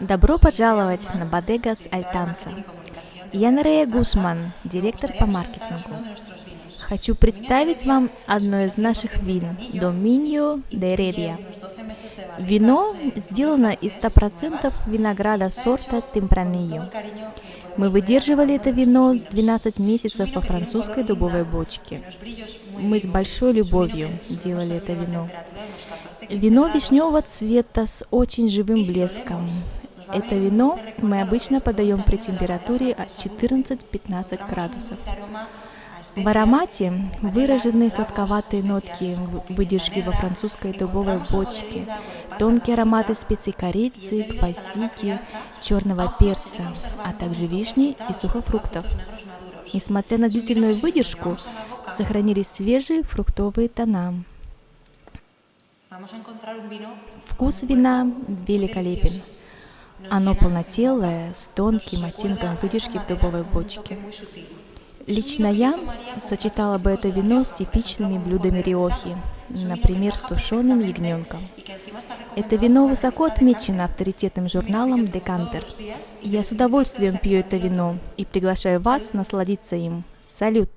Добро пожаловать на Bodegas Altanza. Я Нерея Гусман, директор по маркетингу. Хочу представить вам одно из наших вин – Dominio de Heredia. Вино сделано из 100% винограда сорта Tempranillo. Мы выдерживали это вино 12 месяцев во французской дубовой бочке. Мы с большой любовью делали это вино. Вино вишневого цвета с очень живым блеском. Это вино мы обычно подаем при температуре от 14-15 градусов. В аромате выраженные сладковатые нотки выдержки во французской дубовой бочке, тонкие ароматы специй корицы, гвоздики, черного перца, а также вишни и сухофруктов. Несмотря на длительную выдержку, сохранились свежие фруктовые тона. Вкус вина великолепен. Оно полнотелое, с тонким оттенком выдержки в дубовой бочке. Лично я сочетала бы это вино с типичными блюдами Риохи, например, с тушеным ягненком. Это вино высоко отмечено авторитетным журналом Декантер. Я с удовольствием пью это вино и приглашаю вас насладиться им. Салют!